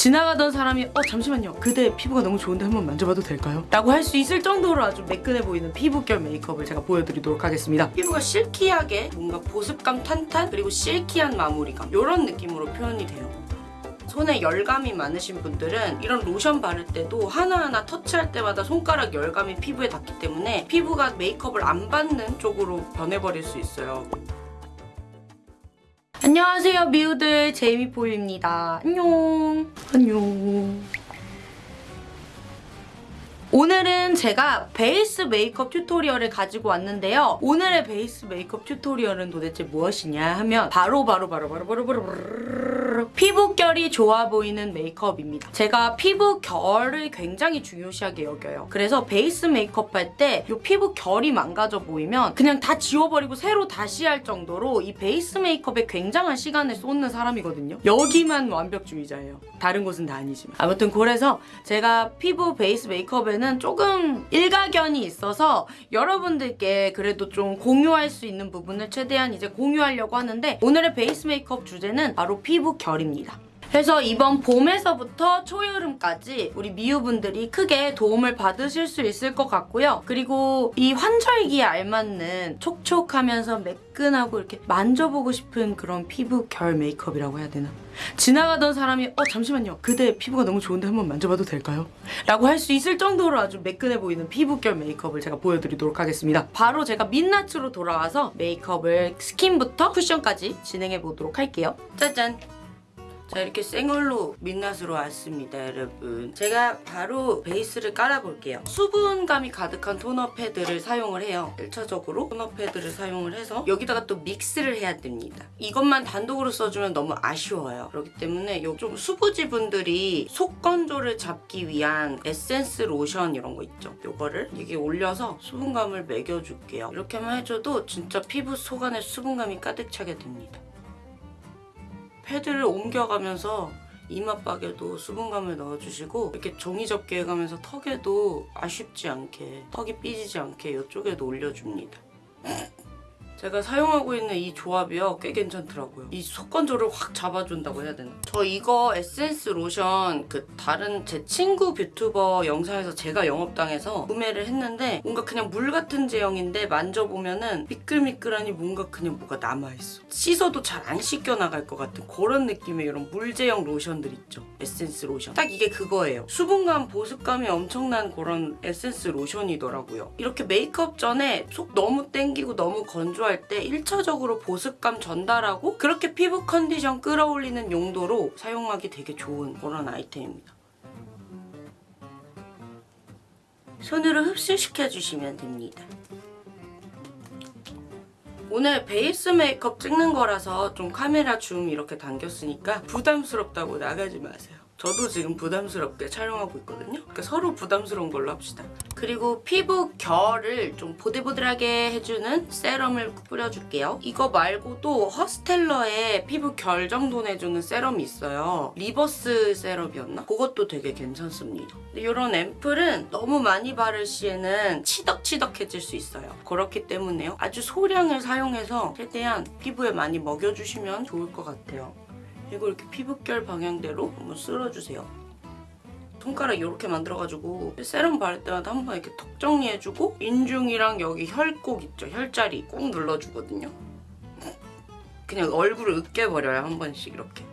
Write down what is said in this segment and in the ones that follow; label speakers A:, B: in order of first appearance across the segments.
A: 지나가던 사람이 어 잠시만요 그대 피부가 너무 좋은데 한번 만져봐도 될까요? 라고 할 수 있을 정도로 아주 매끈해 보이는 피부결 메이크업을 제가 보여드리도록 하겠습니다 피부가 실키하게 뭔가 보습감 탄탄 그리고 실키한 마무리감 이런 느낌으로 표현이 돼요 손에 열감이 많으신 분들은 이런 로션 바를 때도 하나하나 터치할 때마다 손가락 열감이 피부에 닿기 때문에 피부가 메이크업을 안 받는 쪽으로 변해버릴 수 있어요. 안녕하세요 미우들 제이미포유입니다. 안녕 안녕 오늘은 제가 베이스 메이크업 튜토리얼을 가지고 왔는데요. 오늘의 베이스 메이크업 튜토리얼은 도대체 무엇이냐 하면 바로 바로 바로 바로 바로 바로 바로 피부결이 좋아 보이는 메이크업입니다. 제가 피부결을 굉장히 중요시하게 여겨요. 그래서 베이스 메이크업 할 때 이 피부결이 망가져 보이면 그냥 다 지워버리고 새로 다시 할 정도로 이 베이스 메이크업에 굉장한 시간을 쏟는 사람이거든요. 여기만 완벽주의자예요. 다른 곳은 다 아니지만. 아무튼 그래서 제가 피부 베이스 메이크업에는 조금 일가견이 있어서 여러분들께 그래도 좀 공유할 수 있는 부분을 최대한 이제 공유하려고 하는데 오늘의 베이스 메이크업 주제는 바로 피부결 입니다. 그래서 이번 봄에서부터 초여름까지 우리 미우분들이 크게 도움을 받으실 수 있을 것 같고요. 그리고 이 환절기에 알맞는 촉촉하면서 매끈하고 이렇게 만져보고 싶은 그런 피부 결 메이크업이라고 해야 되나? 지나가던 사람이 어 잠시만요. 그대 피부가 너무 좋은데 한번 만져봐도 될까요? 라고 할 수 있을 정도로 아주 매끈해 보이는 피부결 메이크업을 제가 보여드리도록 하겠습니다. 바로 제가 민낯으로 돌아와서 메이크업을 스킨부터 쿠션까지 진행해 보도록 할게요. 짜잔! 자 이렇게 생얼로 민낯으로 왔습니다 여러분. 제가 바로 베이스를 깔아볼게요. 수분감이 가득한 토너 패드를 사용을 해요. 1차적으로 토너 패드를 사용을 해서 여기다가 또 믹스를 해야 됩니다. 이것만 단독으로 써주면 너무 아쉬워요. 그렇기 때문에 요좀 수부지 분들이 속 건조를 잡기 위한 에센스 로션 이런 거 있죠? 요거를 이게 올려서 수분감을 먹여줄게요. 이렇게만 해줘도 진짜 피부 속 안에 수분감이 가득 차게 됩니다 패드를 옮겨가면서 이마박에도 수분감을 넣어주시고 이렇게 종이 접기 해가면서 턱에도 아쉽지 않게 턱이 삐지지 않게 이쪽에도 올려줍니다. 제가 사용하고 있는 이 조합이요 꽤 괜찮더라고요. 이 속건조를 확 잡아준다고 해야 되나? 저 이거 에센스 로션 그 다른 제 친구 뷰튜버 영상에서 제가 영업당해서 구매를 했는데 뭔가 그냥 물 같은 제형인데 만져보면은 미끌미끌하니 뭔가 그냥 뭐가 남아있어. 씻어도 잘 안 씻겨나갈 것 같은 그런 느낌의 이런 물 제형 로션들 있죠. 에센스 로션. 딱 이게 그거예요. 수분감, 보습감이 엄청난 그런 에센스 로션이더라고요. 이렇게 메이크업 전에 속 너무 땡기고 너무 건조할 때 1차적으로 보습감 전달하고 그렇게 피부 컨디션 끌어올리는 용도로 사용하기 되게 좋은 그런 아이템입니다. 손으로 흡수시켜주시면 됩니다. 오늘 베이스 메이크업 찍는 거라서 좀 카메라 줌 이렇게 당겼으니까 부담스럽다고 나가지 마세요. 저도 지금 부담스럽게 촬영하고 있거든요. 그러니까 서로 부담스러운 걸로 합시다. 그리고 피부 결을 좀 보들보들하게 해주는 세럼을 뿌려줄게요. 이거 말고도 허스텔러의 피부 결 정돈 해주는 세럼이 있어요. 리버스 세럼이었나? 그것도 되게 괜찮습니다. 이런 앰플은 너무 많이 바를 시에는 치덕치덕해질 수 있어요. 그렇기 때문에요. 아주 소량을 사용해서 최대한 피부에 많이 먹여주시면 좋을 것 같아요. 그리고 이렇게 피부결 방향대로 한번 쓸어주세요. 손가락 이렇게 만들어가지고 세럼 바를 때마다 한 번 이렇게 턱 정리해주고 인중이랑 여기 혈곡 있죠? 혈자리 꾹 눌러주거든요. 그냥 얼굴을 으깨버려요, 한 번씩 이렇게.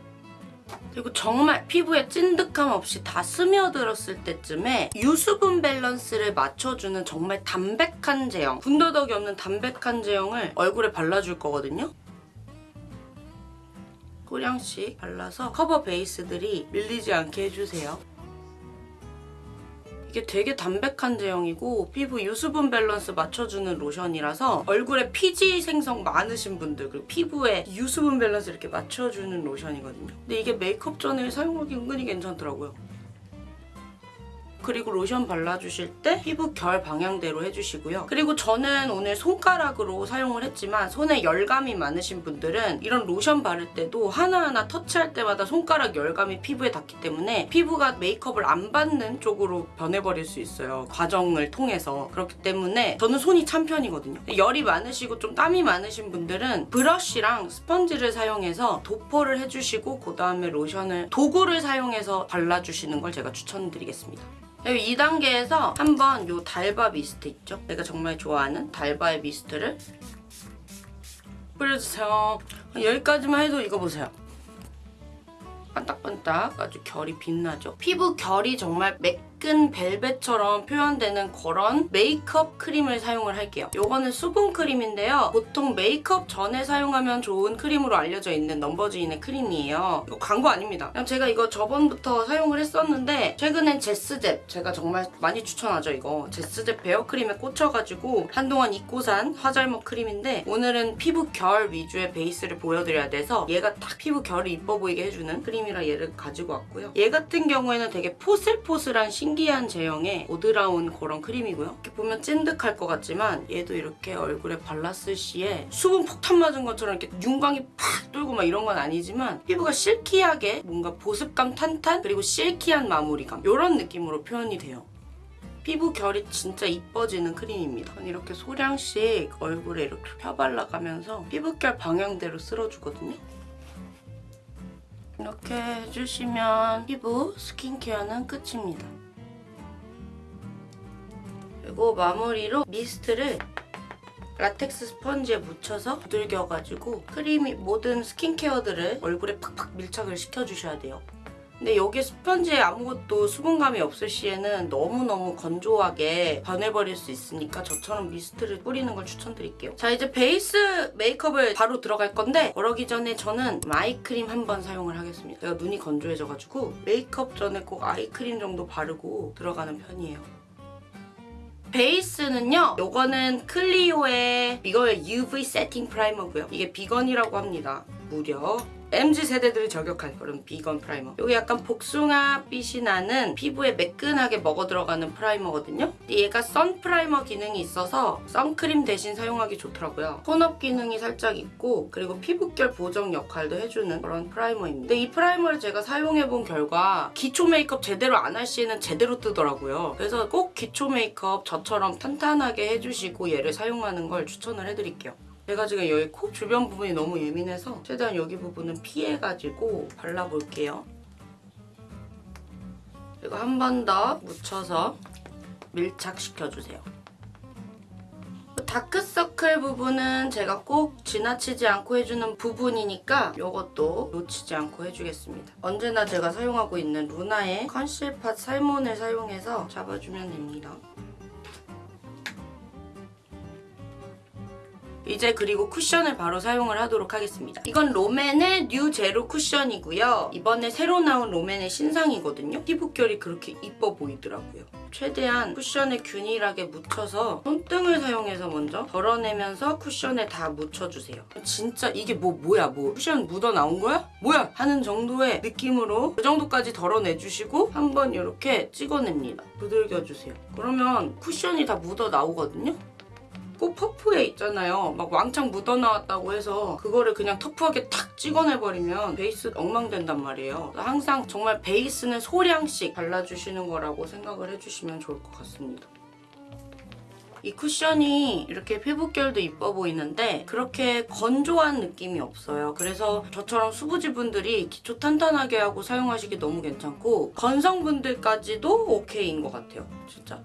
A: 그리고 정말 피부에 찐득함 없이 다 스며들었을 때쯤에 유수분 밸런스를 맞춰주는 정말 담백한 제형 군더더기 없는 담백한 제형을 얼굴에 발라줄 거거든요. 소량씩 발라서 커버 베이스들이 밀리지 않게 해주세요. 이게 되게 담백한 제형이고 피부 유수분 밸런스 맞춰주는 로션이라서 얼굴에 피지 생성 많으신 분들 그리고 피부에 유수분 밸런스 이렇게 맞춰주는 로션이거든요. 근데 이게 메이크업 전에 사용하기 은근히 괜찮더라고요. 그리고 로션 발라주실 때 피부 결 방향대로 해주시고요. 그리고 저는 오늘 손가락으로 사용을 했지만 손에 열감이 많으신 분들은 이런 로션 바를 때도 하나하나 터치할 때마다 손가락 열감이 피부에 닿기 때문에 피부가 메이크업을 안 받는 쪽으로 변해버릴 수 있어요. 과정을 통해서. 그렇기 때문에 저는 손이 찬 편이거든요. 열이 많으시고 좀 땀이 많으신 분들은 브러쉬랑 스펀지를 사용해서 도포를 해주시고 그 다음에 로션을 도구를 사용해서 발라주시는 걸 제가 추천드리겠습니다. 2단계에서 한번 요 달바 미스트 있죠? 내가 정말 좋아하는 달바의 미스트를 뿌려주세요. 여기까지만 해도 이거 보세요. 반딱반딱 아주 결이 빛나죠. 피부 결이 정말 매끈 벨벳처럼 표현되는 그런 메이크업 크림을 사용을 할게요. 이거는 수분 크림인데요. 보통 메이크업 전에 사용하면 좋은 크림으로 알려져 있는 넘버즈인의 크림이에요. 이거 광고 아닙니다. 제가 이거 저번부터 사용을 했었는데 최근엔 제스잽 제가 정말 많이 추천하죠 이거. 제스잽 베어크림에 꽂혀가지고 한동안 잊고 산 화잘먹 크림인데 오늘은 피부 결 위주의 베이스를 보여드려야 돼서 얘가 딱 피부 결이 이뻐 보이게 해주는 크림이라 얘를 가지고 왔고요. 얘 같은 경우에는 되게 포슬포슬한 신 기한 제형의 오드라운 그런 크림이고요. 이렇게 보면 찐득할 것 같지만 얘도 이렇게 얼굴에 발랐을 시에 수분 폭탄 맞은 것처럼 이렇게 윤광이 팍 돌고 막 이런 건 아니지만 피부가 실키하게 뭔가 보습감 탄탄 그리고 실키한 마무리감 이런 느낌으로 표현이 돼요. 피부 결이 진짜 이뻐지는 크림입니다. 이렇게 소량씩 얼굴에 이렇게 펴발라가면서 피부결 방향대로 쓸어주거든요. 이렇게 해주시면 피부 스킨케어는 끝입니다. 그리고 마무리로 미스트를 라텍스 스펀지에 묻혀서 두들겨가지고 크림이 모든 스킨케어들을 얼굴에 팍팍 밀착을 시켜주셔야 돼요. 근데 여기 스펀지에 아무것도 수분감이 없을 시에는 너무너무 건조하게 변해버릴 수 있으니까 저처럼 미스트를 뿌리는 걸 추천드릴게요. 자 이제 베이스 메이크업을 바로 들어갈 건데 그러기 전에 저는 아이크림 한번 사용을 하겠습니다. 제가 눈이 건조해져가지고 메이크업 전에 꼭 아이크림 정도 바르고 들어가는 편이에요. 베이스는요. 요거는 클리오의 이거의 UV 세팅 프라이머고요. 이게 비건이라고 합니다. 무려 MZ 세대들이 저격할 그런 비건 프라이머. 이게 약간 복숭아빛이 나는 피부에 매끈하게 먹어 들어가는 프라이머거든요. 얘가 선 프라이머 기능이 있어서 선크림 대신 사용하기 좋더라고요. 톤업 기능이 살짝 있고 그리고 피부결 보정 역할도 해주는 그런 프라이머입니다. 근데 이 프라이머를 제가 사용해본 결과 기초 메이크업 제대로 안 할 시에는 제대로 뜨더라고요. 그래서 꼭 기초 메이크업 저처럼 탄탄하게 해주시고 얘를 사용하는 걸 추천을 해드릴게요. 제가 지금 여기 코 주변 부분이 너무 예민해서 최대한 여기 부분은 피해가지고 발라볼게요. 그리고 한 번 더 묻혀서 밀착시켜주세요. 다크서클 부분은 제가 꼭 지나치지 않고 해주는 부분이니까 이것도 놓치지 않고 해주겠습니다. 언제나 제가 사용하고 있는 루나의 컨실팟 살몬을 사용해서 잡아주면 됩니다. 이제 그리고 쿠션을 바로 사용을 하도록 하겠습니다. 이건 롬앤의 뉴 제로 쿠션이고요. 이번에 새로 나온 롬앤의 신상이거든요. 피부결이 그렇게 이뻐 보이더라고요. 최대한 쿠션에 균일하게 묻혀서 손등을 사용해서 먼저 덜어내면서 쿠션에 다 묻혀주세요. 진짜 이게 뭐 뭐야 뭐 쿠션 묻어 나온 거야? 뭐야? 하는 정도의 느낌으로 그 정도까지 덜어내주시고 한번 이렇게 찍어냅니다. 두들겨주세요. 그러면 쿠션이 다 묻어 나오거든요. 꼭 퍼프에 있잖아요. 막 왕창 묻어나왔다고 해서 그거를 그냥 터프하게 탁 찍어내버리면 베이스 엉망된단 말이에요. 항상 정말 베이스는 소량씩 발라주시는 거라고 생각을 해주시면 좋을 것 같습니다. 이 쿠션이 이렇게 피부결도 이뻐 보이는데 그렇게 건조한 느낌이 없어요. 그래서 저처럼 수부지분들이 기초 탄탄하게 하고 사용하시기 너무 괜찮고 건성분들까지도 오케이인 것 같아요. 진짜.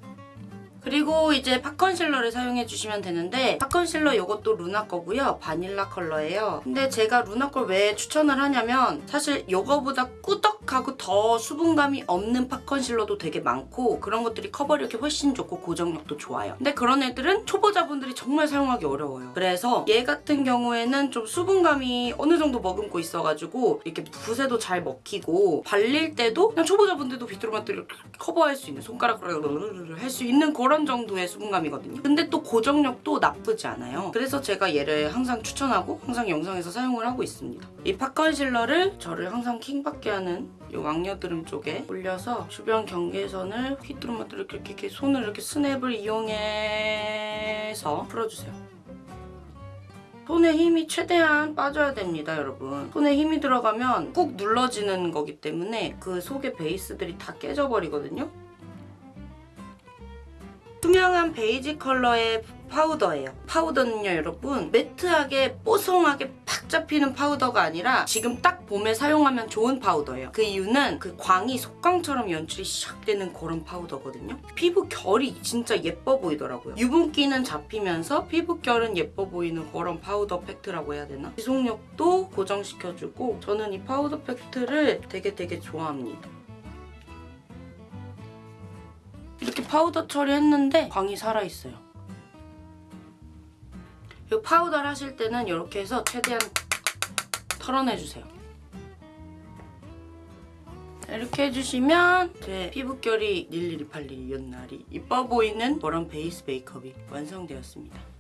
A: 그리고 이제 팟 컨실러를 사용해 주시면 되는데 팟 컨실러 이것도 루나 거고요. 바닐라 컬러예요. 근데 제가 루나 걸 왜 추천을 하냐면 사실 이거보다 꾸덕하고 더 수분감이 없는 팟 컨실러도 되게 많고 그런 것들이 커버력이 훨씬 좋고 고정력도 좋아요. 근데 그런 애들은 초보자분들이 정말 사용하기 어려워요. 그래서 얘 같은 경우에는 좀 수분감이 어느 정도 머금고 있어가지고 이렇게 붓에도 잘 먹히고 발릴 때도 그냥 초보자분들도 이렇게 커버할 수 있는 손가락으로 할 수 있는 그런 저런 정도의 수분감이거든요. 근데 또 고정력도 나쁘지 않아요. 그래서 제가 얘를 항상 추천하고 항상 영상에서 사용을 하고 있습니다. 이 팟 컨실러를 저를 항상 킹받게 하는 이 왕녀드름 쪽에 올려서 주변 경계선을 휘뚜루마뚜루 이렇게, 이렇게, 이렇게 손을 이렇게 스냅을 이용해서 풀어주세요. 손에 힘이 최대한 빠져야 됩니다, 여러분. 손에 힘이 들어가면 꾹 눌러지는 거기 때문에 그 속의 베이스들이 다 깨져버리거든요. 투명한 베이지 컬러의 파우더예요. 파우더는요, 여러분 매트하게 뽀송하게 팍 잡히는 파우더가 아니라 지금 딱 봄에 사용하면 좋은 파우더예요. 그 이유는 그 광이 속광처럼 연출이 샥 되는 그런 파우더거든요. 피부 결이 진짜 예뻐 보이더라고요. 유분기는 잡히면서 피부 결은 예뻐 보이는 그런 파우더 팩트라고 해야 되나? 지속력도 고정시켜주고 저는 이 파우더 팩트를 되게 되게 좋아합니다. 파우더 처리했는데 광이 살아있어요. 이 파우더를 하실 때는 이렇게 해서 최대한 털어내주세요. 이렇게 해주시면 제 피부결이 닐리리 팔리리 연날이 이뻐 보이는 그런 베이스 메이크업이 완성되었습니다.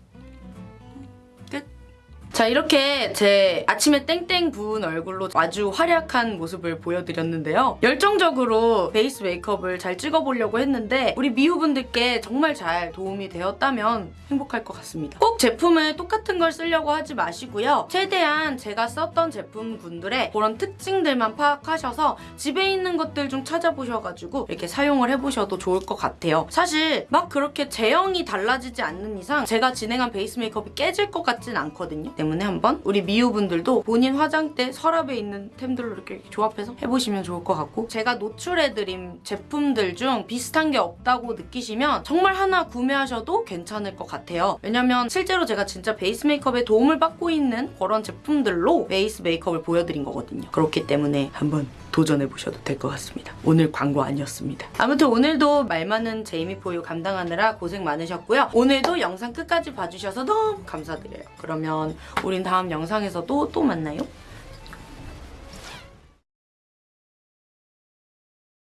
A: 끝! 자 이렇게 제 아침에 땡땡 부은 얼굴로 아주 활약한 모습을 보여드렸는데요. 열정적으로 베이스 메이크업을 잘 찍어보려고 했는데 우리 미우분들께 정말 잘 도움이 되었다면 행복할 것 같습니다. 꼭 제품을 똑같은 걸 쓰려고 하지 마시고요. 최대한 제가 썼던 제품군들의 그런 특징들만 파악하셔서 집에 있는 것들 좀 찾아보셔가지고 이렇게 사용을 해보셔도 좋을 것 같아요. 사실 막 그렇게 제형이 달라지지 않는 이상 제가 진행한 베이스 메이크업이 깨질 것 같진 않거든요. 때문에 한번 우리 미우분들도 본인 화장대 서랍에 있는 템들로 이렇게 조합해서 해보시면 좋을 것 같고 제가 노출해드린 제품들 중 비슷한 게 없다고 느끼시면 정말 하나 구매하셔도 괜찮을 것 같아요. 왜냐면 실제로 제가 진짜 베이스 메이크업에 도움을 받고 있는 그런 제품들로 베이스 메이크업을 보여드린 거거든요. 그렇기 때문에 한번 도전해보셔도 될 것 같습니다. 오늘 광고 아니었습니다. 아무튼 오늘도 말 많은 제이미포유 감당하느라 고생 많으셨고요. 오늘도 영상 끝까지 봐주셔서 너무 감사드려요. 그러면 우린 다음 영상에서도 또 만나요.